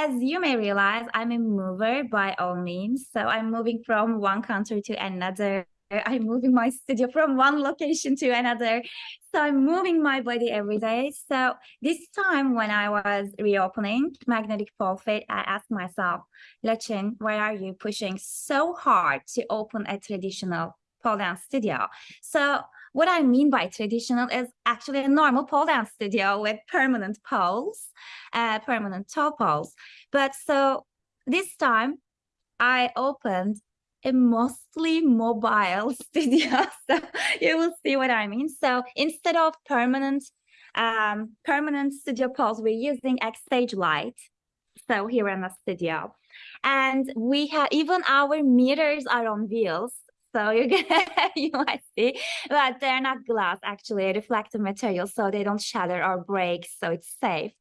as you may realize, I'm a mover by all means. So I'm moving from one country to another. I'm moving my studio from one location to another. So I'm moving my body every day. So this time when I was reopening magnetic pole I asked myself, Lachin, why are you pushing so hard to open a traditional pole dance studio? So what I mean by traditional is actually a normal pole dance studio with permanent poles, uh, permanent toe poles. But so this time I opened a mostly mobile studio. So you will see what I mean. So instead of permanent um, permanent studio poles, we're using X-Stage Lite. So here in the studio. And we have even our meters are on wheels. So you're gonna you might see, but they're not glass actually, reflective material, so they don't shatter or break, so it's safe.